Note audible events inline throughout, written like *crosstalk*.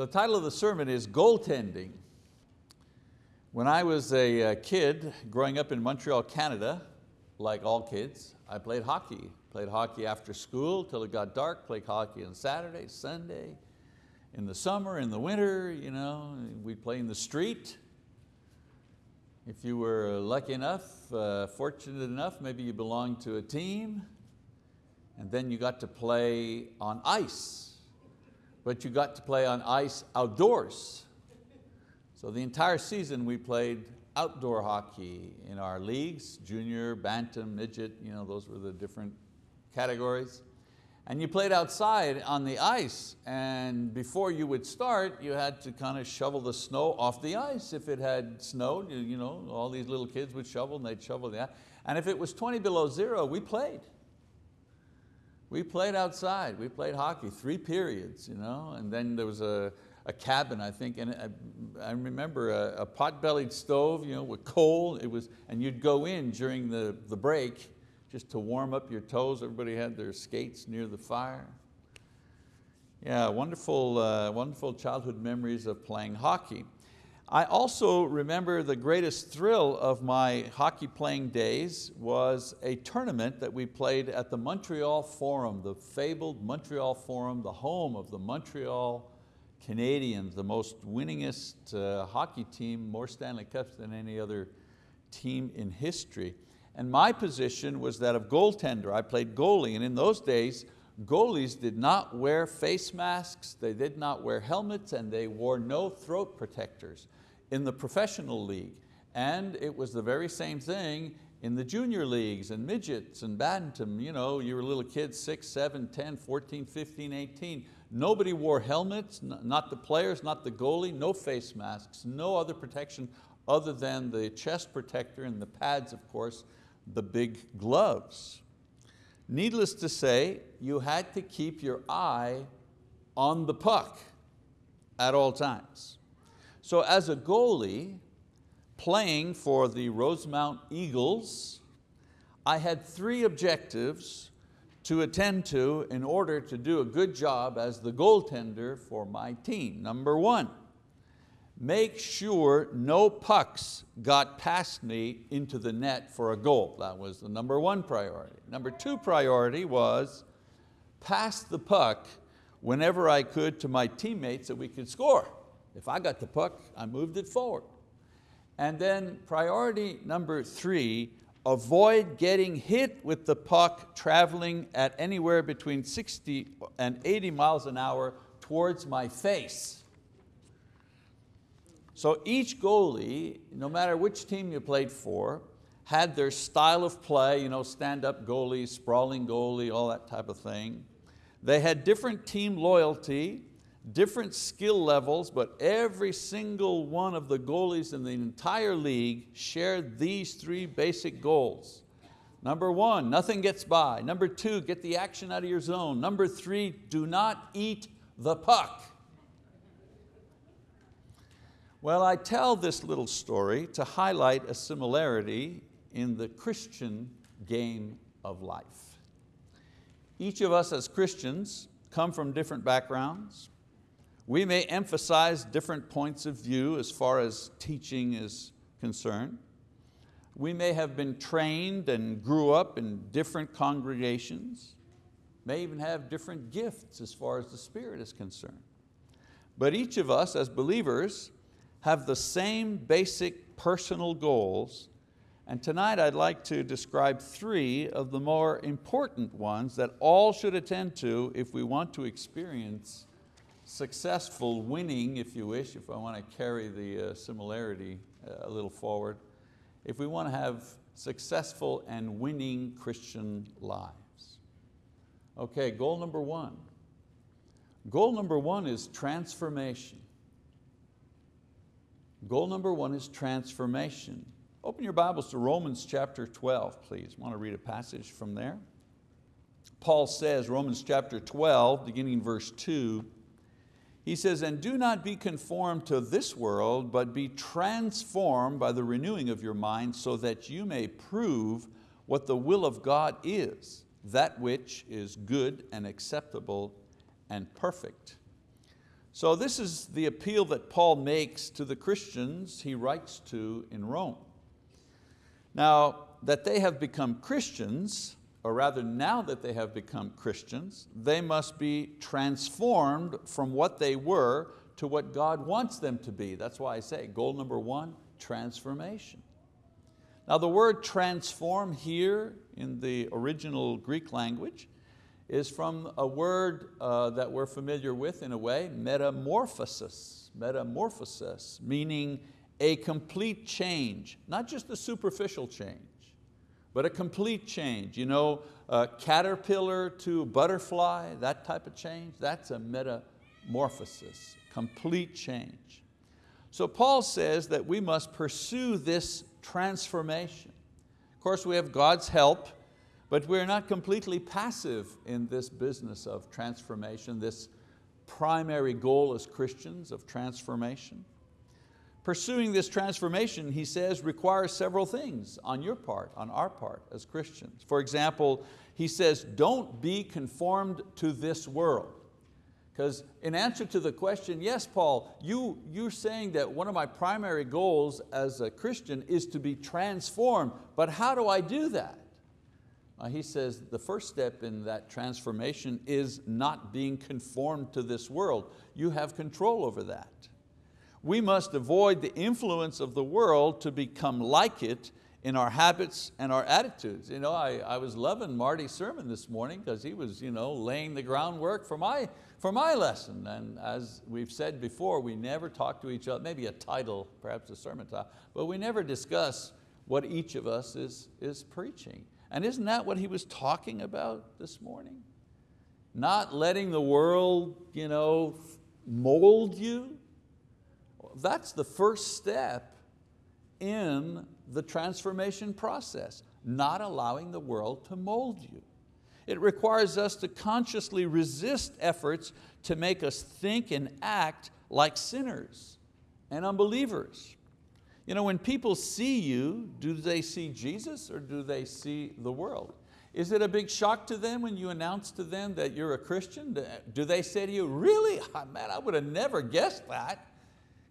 So the title of the sermon is Goaltending. When I was a uh, kid growing up in Montreal, Canada, like all kids, I played hockey. Played hockey after school till it got dark, played hockey on Saturday, Sunday, in the summer, in the winter, you know, we'd play in the street. If you were lucky enough, uh, fortunate enough, maybe you belonged to a team, and then you got to play on ice, but you got to play on ice outdoors. So the entire season we played outdoor hockey in our leagues, junior, bantam, midget, you know, those were the different categories. And you played outside on the ice and before you would start, you had to kind of shovel the snow off the ice. If it had snowed, you know, all these little kids would shovel and they'd shovel the ice. And if it was 20 below zero, we played. We played outside, we played hockey, three periods, you know, and then there was a, a cabin, I think, and I, I remember a, a pot-bellied stove you know, with coal, it was, and you'd go in during the, the break just to warm up your toes. Everybody had their skates near the fire. Yeah, wonderful, uh, wonderful childhood memories of playing hockey. I also remember the greatest thrill of my hockey playing days was a tournament that we played at the Montreal Forum, the fabled Montreal Forum, the home of the Montreal Canadiens, the most winningest uh, hockey team, more Stanley Cups than any other team in history. And my position was that of goaltender. I played goalie, and in those days, goalies did not wear face masks, they did not wear helmets, and they wore no throat protectors in the professional league. And it was the very same thing in the junior leagues and midgets and bantam. You, know, you were little kids, six, seven, 10, 14, 15, 18. Nobody wore helmets, not the players, not the goalie, no face masks, no other protection other than the chest protector and the pads, of course, the big gloves. Needless to say, you had to keep your eye on the puck at all times. So as a goalie, playing for the Rosemont Eagles, I had three objectives to attend to in order to do a good job as the goaltender for my team. Number one, make sure no pucks got past me into the net for a goal. That was the number one priority. Number two priority was pass the puck whenever I could to my teammates so we could score. If I got the puck, I moved it forward. And then priority number three, avoid getting hit with the puck traveling at anywhere between 60 and 80 miles an hour towards my face. So each goalie, no matter which team you played for, had their style of play, you know, stand-up goalie, sprawling goalie, all that type of thing. They had different team loyalty, different skill levels, but every single one of the goalies in the entire league shared these three basic goals. Number one, nothing gets by. Number two, get the action out of your zone. Number three, do not eat the puck. Well, I tell this little story to highlight a similarity in the Christian game of life. Each of us as Christians come from different backgrounds. We may emphasize different points of view as far as teaching is concerned. We may have been trained and grew up in different congregations, may even have different gifts as far as the Spirit is concerned. But each of us as believers have the same basic personal goals and tonight I'd like to describe three of the more important ones that all should attend to if we want to experience successful winning, if you wish, if I want to carry the uh, similarity uh, a little forward, if we want to have successful and winning Christian lives. Okay, goal number one. Goal number one is transformation. Goal number one is transformation. Open your Bibles to Romans chapter 12, please. Want to read a passage from there. Paul says, Romans chapter 12, beginning verse two, he says, and do not be conformed to this world, but be transformed by the renewing of your mind so that you may prove what the will of God is, that which is good and acceptable and perfect. So this is the appeal that Paul makes to the Christians he writes to in Rome. Now, that they have become Christians, or rather now that they have become Christians, they must be transformed from what they were to what God wants them to be. That's why I say goal number one, transformation. Now the word transform here in the original Greek language is from a word uh, that we're familiar with in a way, metamorphosis, metamorphosis, meaning a complete change, not just a superficial change, but a complete change. You know, caterpillar to butterfly, that type of change, that's a metamorphosis, complete change. So Paul says that we must pursue this transformation. Of course, we have God's help, but we're not completely passive in this business of transformation, this primary goal as Christians of transformation. Pursuing this transformation, he says, requires several things on your part, on our part as Christians. For example, he says, don't be conformed to this world. Because in answer to the question, yes, Paul, you, you're saying that one of my primary goals as a Christian is to be transformed, but how do I do that? Uh, he says the first step in that transformation is not being conformed to this world. You have control over that. We must avoid the influence of the world to become like it in our habits and our attitudes. You know, I, I was loving Marty's sermon this morning because he was you know, laying the groundwork for my, for my lesson. And as we've said before, we never talk to each other, maybe a title, perhaps a sermon title, but we never discuss what each of us is, is preaching. And isn't that what he was talking about this morning? Not letting the world you know, mold you, that's the first step in the transformation process, not allowing the world to mold you. It requires us to consciously resist efforts to make us think and act like sinners and unbelievers. You know, when people see you, do they see Jesus or do they see the world? Is it a big shock to them when you announce to them that you're a Christian? Do they say to you, really? Ah, man, I would have never guessed that.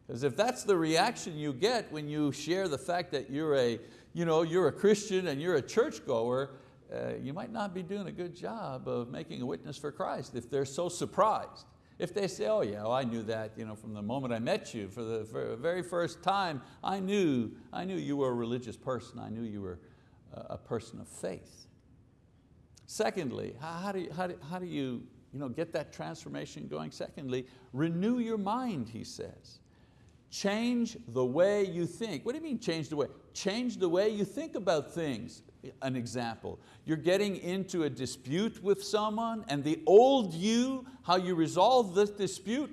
Because if that's the reaction you get when you share the fact that you're a, you know, you're a Christian and you're a churchgoer, uh, you might not be doing a good job of making a witness for Christ if they're so surprised. If they say, oh yeah, well, I knew that you know, from the moment I met you, for the very first time, I knew, I knew you were a religious person, I knew you were a person of faith. Secondly, how do you, how do, how do you, you know, get that transformation going? Secondly, renew your mind, he says. Change the way you think. What do you mean change the way? Change the way you think about things. An example, you're getting into a dispute with someone and the old you, how you resolve this dispute,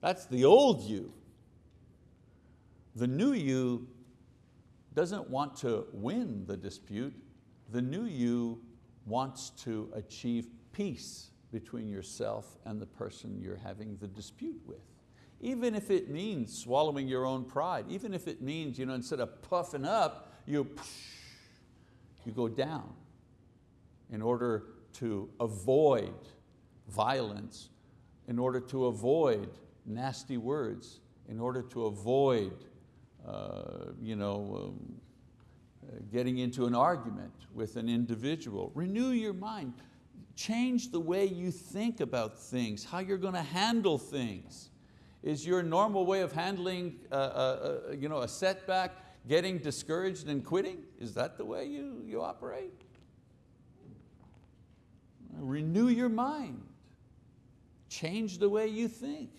that's the old you. The new you doesn't want to win the dispute. The new you wants to achieve peace between yourself and the person you're having the dispute with. Even if it means swallowing your own pride, even if it means you know, instead of puffing up, you, you go down in order to avoid violence, in order to avoid nasty words, in order to avoid uh, you know, um, getting into an argument with an individual. Renew your mind. Change the way you think about things, how you're going to handle things. Is your normal way of handling a, a, a, you know, a setback getting discouraged and quitting? Is that the way you, you operate? Renew your mind. Change the way you think.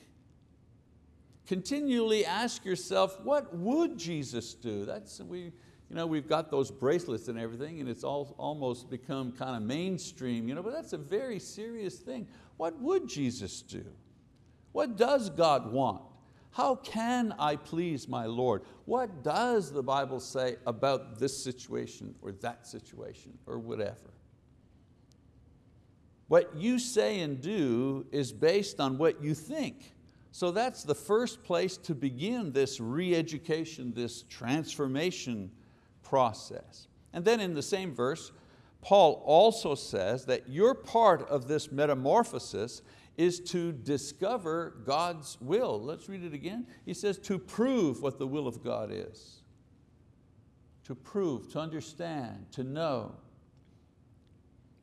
Continually ask yourself, what would Jesus do? That's, we, you know, we've got those bracelets and everything and it's all, almost become kind of mainstream, you know, but that's a very serious thing. What would Jesus do? What does God want? How can I please my Lord? What does the Bible say about this situation or that situation or whatever? What you say and do is based on what you think. So that's the first place to begin this re-education, this transformation process. And then in the same verse, Paul also says that your part of this metamorphosis is to discover God's will. Let's read it again. He says to prove what the will of God is. To prove, to understand, to know.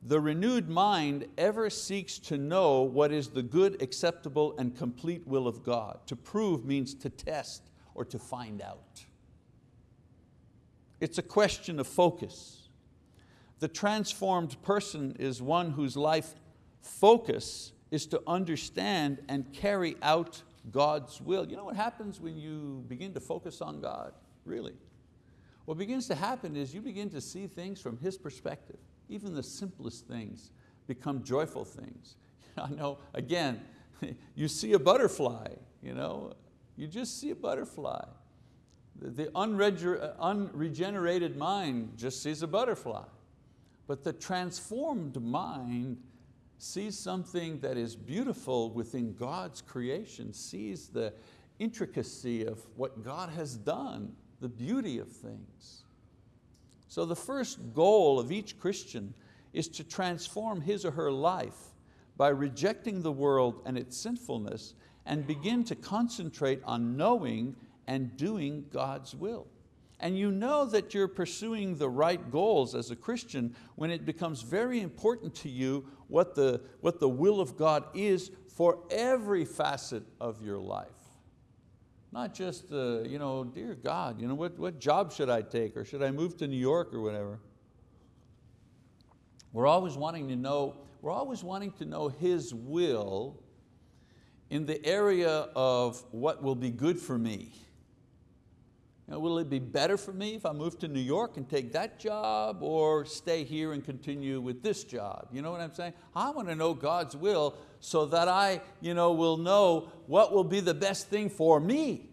The renewed mind ever seeks to know what is the good, acceptable, and complete will of God. To prove means to test or to find out. It's a question of focus. The transformed person is one whose life focus is to understand and carry out God's will. You know what happens when you begin to focus on God, really? What begins to happen is you begin to see things from His perspective. Even the simplest things become joyful things. *laughs* I know, again, *laughs* you see a butterfly, you know, you just see a butterfly. The unregenerated mind just sees a butterfly. But the transformed mind sees something that is beautiful within God's creation, sees the intricacy of what God has done, the beauty of things. So the first goal of each Christian is to transform his or her life by rejecting the world and its sinfulness and begin to concentrate on knowing and doing God's will and you know that you're pursuing the right goals as a Christian when it becomes very important to you what the, what the will of God is for every facet of your life. Not just, uh, you know, dear God, you know, what, what job should I take or should I move to New York or whatever. We're always wanting to know, we're always wanting to know His will in the area of what will be good for me. Know, will it be better for me if I move to New York and take that job or stay here and continue with this job? You know what I'm saying? I want to know God's will so that I you know, will know what will be the best thing for me.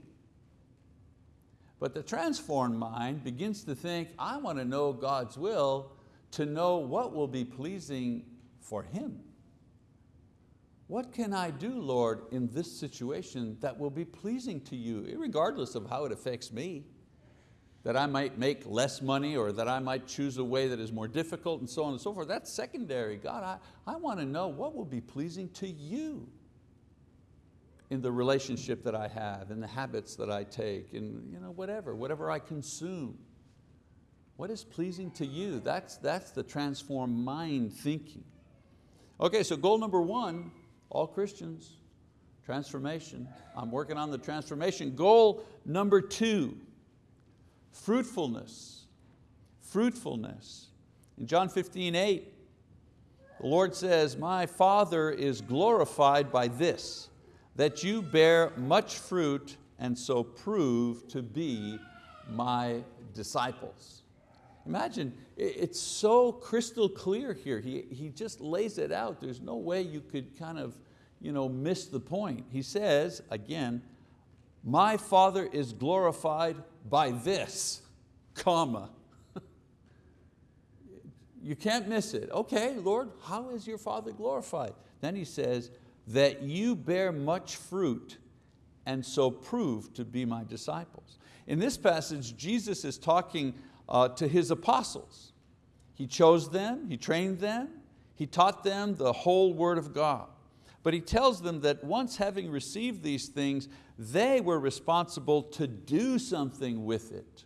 But the transformed mind begins to think, I want to know God's will to know what will be pleasing for Him. What can I do, Lord, in this situation that will be pleasing to you, regardless of how it affects me? That I might make less money or that I might choose a way that is more difficult and so on and so forth. That's secondary. God, I, I want to know what will be pleasing to you in the relationship that I have, in the habits that I take, in you know, whatever, whatever I consume. What is pleasing to you? That's, that's the transformed mind thinking. Okay, so goal number one all Christians, transformation. I'm working on the transformation. Goal number two, fruitfulness. Fruitfulness. In John 15, 8, the Lord says, my Father is glorified by this, that you bear much fruit and so prove to be my disciples. Imagine, it's so crystal clear here. He, he just lays it out. There's no way you could kind of you know, miss the point. He says, again, my Father is glorified by this, comma. *laughs* you can't miss it. Okay, Lord, how is your Father glorified? Then he says, that you bear much fruit and so prove to be my disciples. In this passage, Jesus is talking uh, to His apostles. He chose them, He trained them, He taught them the whole word of God. But He tells them that once having received these things, they were responsible to do something with it.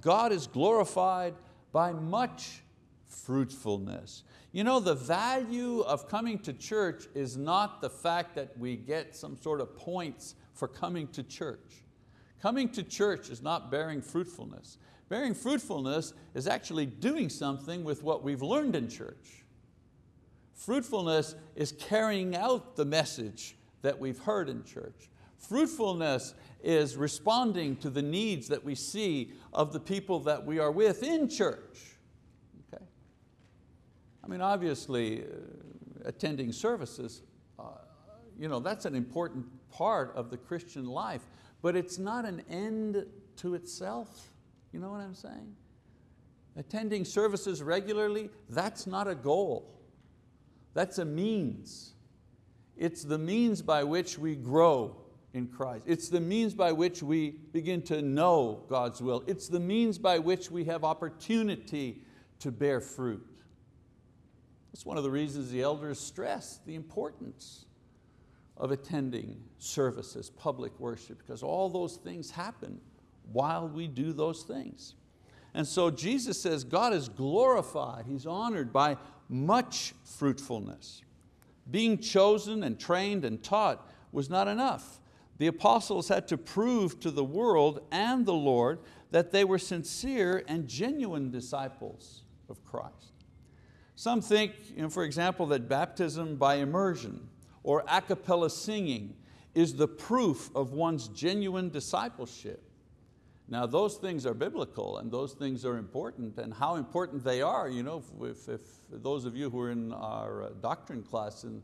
God is glorified by much fruitfulness. You know, the value of coming to church is not the fact that we get some sort of points for coming to church. Coming to church is not bearing fruitfulness. Bearing fruitfulness is actually doing something with what we've learned in church. Fruitfulness is carrying out the message that we've heard in church. Fruitfulness is responding to the needs that we see of the people that we are with in church. Okay? I mean, obviously, uh, attending services, uh, you know, that's an important part of the Christian life, but it's not an end to itself. You know what I'm saying? Attending services regularly, that's not a goal. That's a means. It's the means by which we grow in Christ. It's the means by which we begin to know God's will. It's the means by which we have opportunity to bear fruit. That's one of the reasons the elders stress the importance of attending services, public worship, because all those things happen while we do those things. And so Jesus says God is glorified, He's honored by much fruitfulness. Being chosen and trained and taught was not enough. The apostles had to prove to the world and the Lord that they were sincere and genuine disciples of Christ. Some think, you know, for example, that baptism by immersion or a cappella singing is the proof of one's genuine discipleship. Now those things are biblical and those things are important and how important they are, you know, if, if those of you who are in our uh, doctrine class in,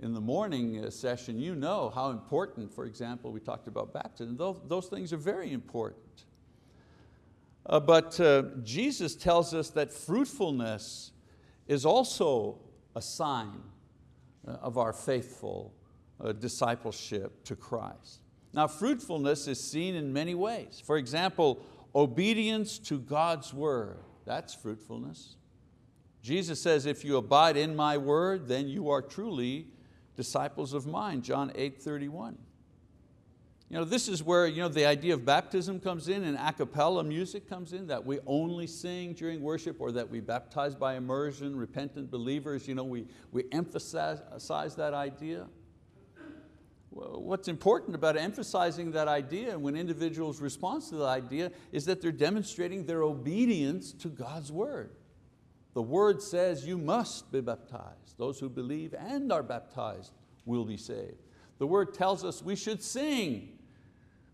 in the morning uh, session, you know how important, for example, we talked about baptism, those, those things are very important. Uh, but uh, Jesus tells us that fruitfulness is also a sign uh, of our faithful uh, discipleship to Christ. Now fruitfulness is seen in many ways. For example, obedience to God's word, that's fruitfulness. Jesus says, if you abide in my word, then you are truly disciples of mine, John 8, 31. You know, this is where you know, the idea of baptism comes in and a cappella music comes in, that we only sing during worship or that we baptize by immersion, repentant believers, you know, we, we emphasize that idea. What's important about emphasizing that idea and when individuals respond to the idea is that they're demonstrating their obedience to God's word. The word says you must be baptized. Those who believe and are baptized will be saved. The word tells us we should sing.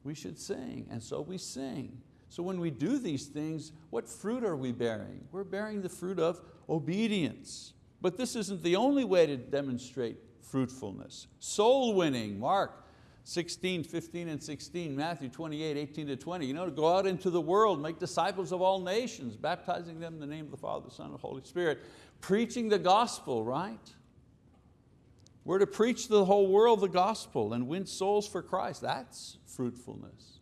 We should sing, and so we sing. So when we do these things, what fruit are we bearing? We're bearing the fruit of obedience. But this isn't the only way to demonstrate fruitfulness. Soul winning, Mark 16, 15 and 16, Matthew 28, 18 to 20. You know, to go out into the world, make disciples of all nations, baptizing them in the name of the Father, the Son, and the Holy Spirit, preaching the gospel, right? We're to preach the whole world the gospel and win souls for Christ. That's fruitfulness.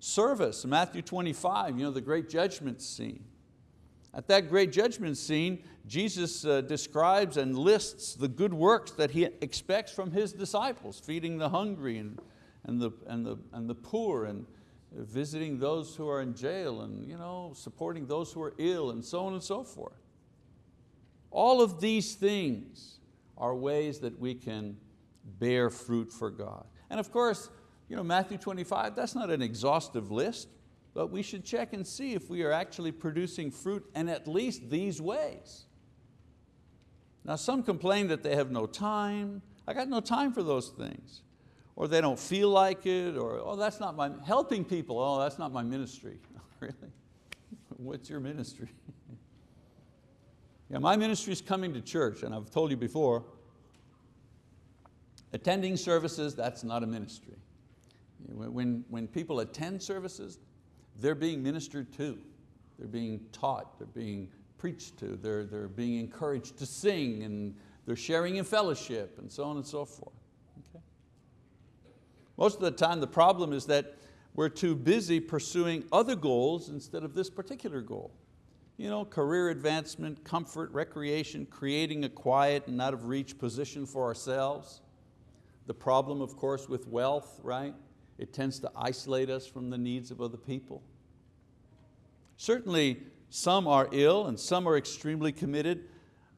Service, Matthew 25, you know, the great judgment scene. At that great judgment scene, Jesus uh, describes and lists the good works that He expects from His disciples, feeding the hungry and, and, the, and, the, and the poor and visiting those who are in jail and you know, supporting those who are ill and so on and so forth. All of these things are ways that we can bear fruit for God. And of course, you know, Matthew 25, that's not an exhaustive list but we should check and see if we are actually producing fruit in at least these ways. Now some complain that they have no time. I got no time for those things. Or they don't feel like it, or oh, that's not my, helping people, oh, that's not my ministry. *laughs* really? What's your ministry? yeah, my ministry is coming to church, and I've told you before, attending services, that's not a ministry. When, when people attend services, they're being ministered to, they're being taught, they're being preached to, they're, they're being encouraged to sing and they're sharing in fellowship and so on and so forth. Okay? Most of the time the problem is that we're too busy pursuing other goals instead of this particular goal. You know, career advancement, comfort, recreation, creating a quiet and out of reach position for ourselves. The problem, of course, with wealth, right? It tends to isolate us from the needs of other people. Certainly some are ill and some are extremely committed,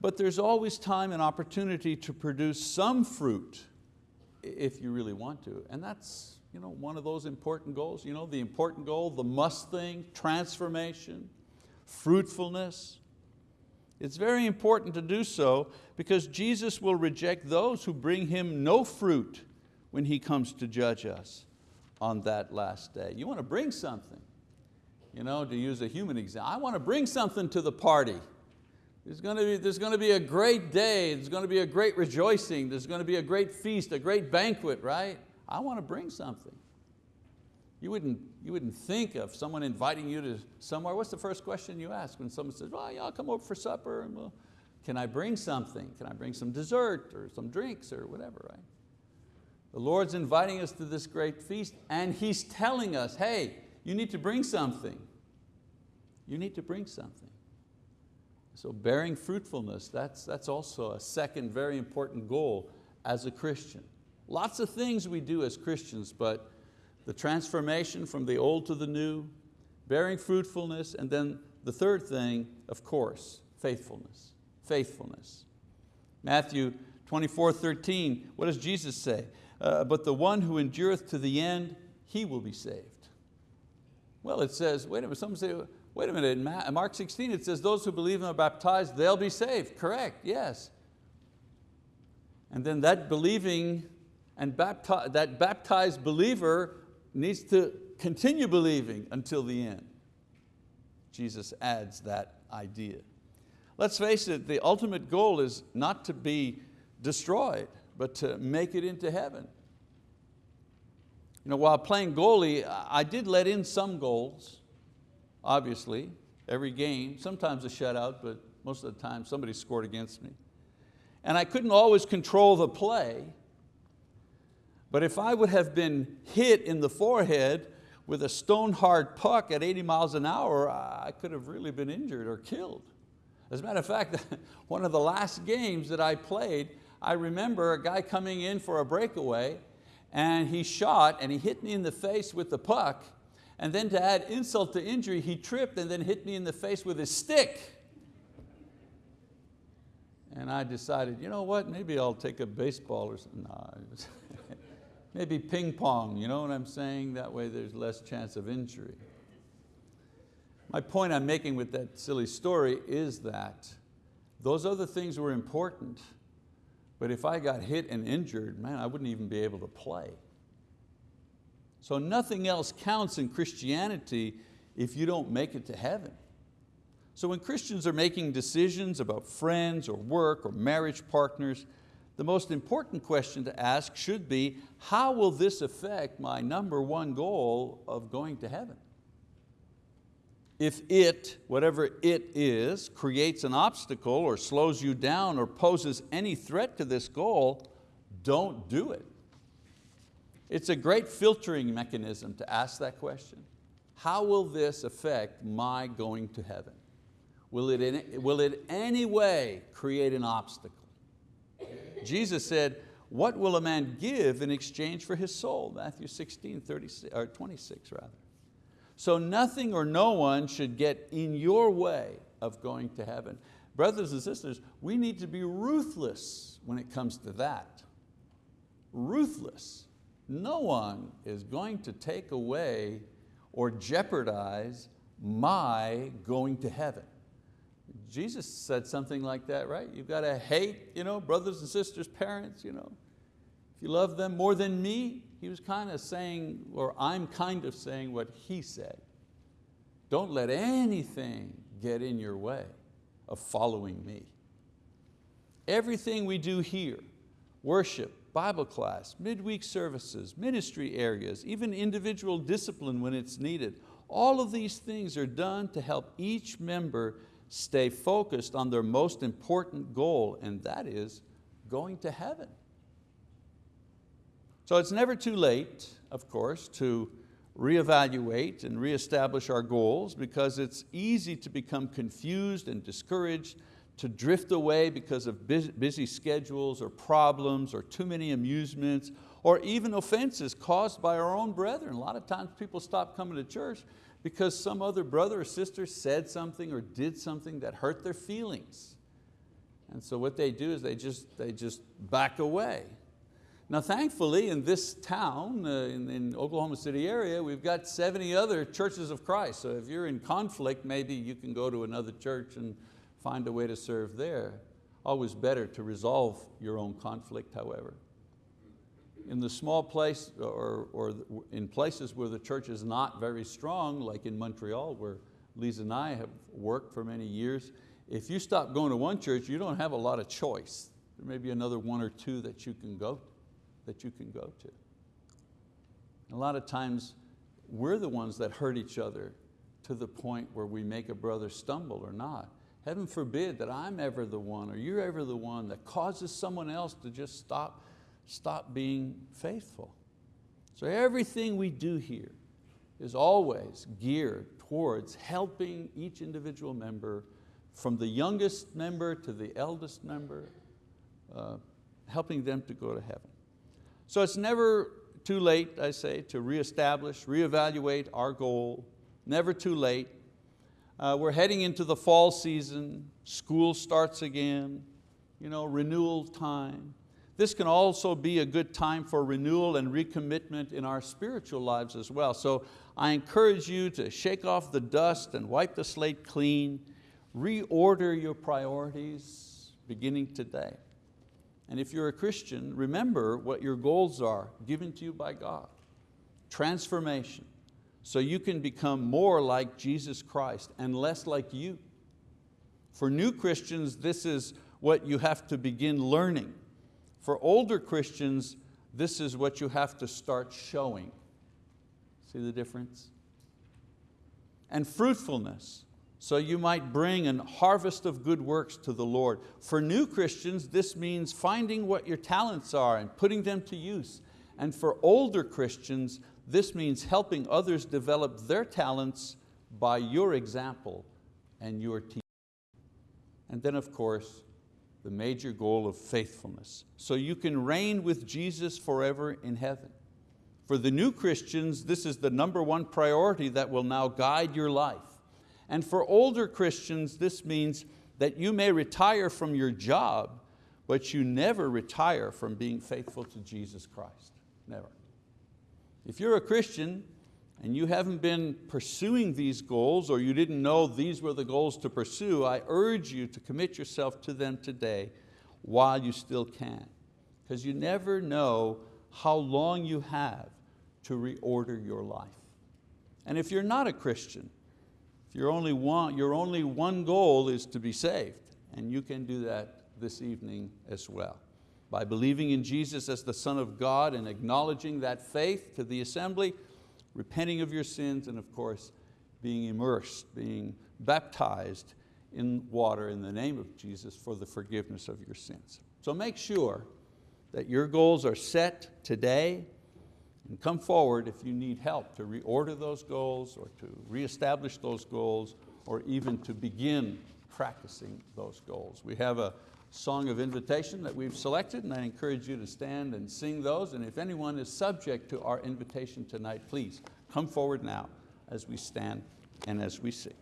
but there's always time and opportunity to produce some fruit if you really want to. And that's you know, one of those important goals. You know, the important goal, the must thing, transformation, fruitfulness. It's very important to do so because Jesus will reject those who bring Him no fruit when He comes to judge us on that last day. You want to bring something. You know, to use a human example, I want to bring something to the party. There's going, to be, there's going to be a great day, there's going to be a great rejoicing, there's going to be a great feast, a great banquet, right? I want to bring something. You wouldn't, you wouldn't think of someone inviting you to somewhere. What's the first question you ask when someone says, well, yeah, I'll come over for supper and can I bring something? Can I bring some dessert or some drinks or whatever, right? The Lord's inviting us to this great feast and He's telling us, hey, you need to bring something. You need to bring something. So bearing fruitfulness, that's, that's also a second very important goal as a Christian. Lots of things we do as Christians, but the transformation from the old to the new, bearing fruitfulness, and then the third thing, of course, faithfulness. Faithfulness. Matthew 24, 13, what does Jesus say? Uh, but the one who endureth to the end, he will be saved. Well, it says, wait a minute, some say, wait a minute, in Mark 16 it says those who believe and are baptized, they'll be saved. Correct, yes. And then that believing and bapti that baptized believer needs to continue believing until the end. Jesus adds that idea. Let's face it, the ultimate goal is not to be destroyed, but to make it into heaven. You know, while playing goalie, I did let in some goals, obviously, every game, sometimes a shutout, but most of the time somebody scored against me. And I couldn't always control the play, but if I would have been hit in the forehead with a stone hard puck at 80 miles an hour, I could have really been injured or killed. As a matter of fact, *laughs* one of the last games that I played, I remember a guy coming in for a breakaway and he shot and he hit me in the face with the puck and then to add insult to injury, he tripped and then hit me in the face with his stick. And I decided, you know what, maybe I'll take a baseball or something. No, *laughs* Maybe ping pong, you know what I'm saying? That way there's less chance of injury. My point I'm making with that silly story is that those other things were important, but if I got hit and injured, man, I wouldn't even be able to play. So nothing else counts in Christianity if you don't make it to heaven. So when Christians are making decisions about friends or work or marriage partners, the most important question to ask should be, how will this affect my number one goal of going to heaven? If it, whatever it is, creates an obstacle or slows you down or poses any threat to this goal, don't do it. It's a great filtering mechanism to ask that question. How will this affect my going to heaven? Will it in, will it any way create an obstacle? Jesus said, what will a man give in exchange for his soul? Matthew 16, 36, or 26 rather. So nothing or no one should get in your way of going to heaven. Brothers and sisters, we need to be ruthless when it comes to that. Ruthless. No one is going to take away or jeopardize my going to heaven. Jesus said something like that, right? You've got to hate you know, brothers and sisters, parents. You know. If you love them more than me, he was kind of saying, or I'm kind of saying what he said. Don't let anything get in your way of following me. Everything we do here, worship, Bible class, midweek services, ministry areas, even individual discipline when it's needed, all of these things are done to help each member stay focused on their most important goal, and that is going to heaven. So it's never too late, of course, to reevaluate and reestablish our goals because it's easy to become confused and discouraged, to drift away because of busy schedules or problems or too many amusements or even offenses caused by our own brethren. A lot of times people stop coming to church because some other brother or sister said something or did something that hurt their feelings. And so what they do is they just, they just back away. Now thankfully in this town, uh, in, in Oklahoma City area, we've got 70 other churches of Christ. So if you're in conflict, maybe you can go to another church and find a way to serve there. Always better to resolve your own conflict, however in the small place or, or in places where the church is not very strong, like in Montreal where Lisa and I have worked for many years, if you stop going to one church, you don't have a lot of choice. There may be another one or two that you can go, that you can go to. A lot of times we're the ones that hurt each other to the point where we make a brother stumble or not. Heaven forbid that I'm ever the one or you're ever the one that causes someone else to just stop stop being faithful. So everything we do here is always geared towards helping each individual member from the youngest member to the eldest member, uh, helping them to go to heaven. So it's never too late, I say, to reestablish, reevaluate our goal, never too late. Uh, we're heading into the fall season, school starts again, you know, renewal time. This can also be a good time for renewal and recommitment in our spiritual lives as well. So I encourage you to shake off the dust and wipe the slate clean, reorder your priorities beginning today. And if you're a Christian, remember what your goals are given to you by God. Transformation, so you can become more like Jesus Christ and less like you. For new Christians, this is what you have to begin learning. For older Christians, this is what you have to start showing. See the difference? And fruitfulness, so you might bring an harvest of good works to the Lord. For new Christians, this means finding what your talents are and putting them to use. And for older Christians, this means helping others develop their talents by your example and your teaching. And then of course, the major goal of faithfulness. So you can reign with Jesus forever in heaven. For the new Christians, this is the number one priority that will now guide your life. And for older Christians, this means that you may retire from your job, but you never retire from being faithful to Jesus Christ, never. If you're a Christian and you haven't been pursuing these goals or you didn't know these were the goals to pursue, I urge you to commit yourself to them today while you still can. Because you never know how long you have to reorder your life. And if you're not a Christian, if you're only one, your only one goal is to be saved, and you can do that this evening as well by believing in Jesus as the Son of God and acknowledging that faith to the assembly, repenting of your sins, and of course, being immersed, being baptized in water in the name of Jesus for the forgiveness of your sins. So make sure that your goals are set today and come forward if you need help to reorder those goals or to reestablish those goals or even to begin practicing those goals. We have a song of invitation that we've selected, and I encourage you to stand and sing those. And if anyone is subject to our invitation tonight, please come forward now as we stand and as we sing.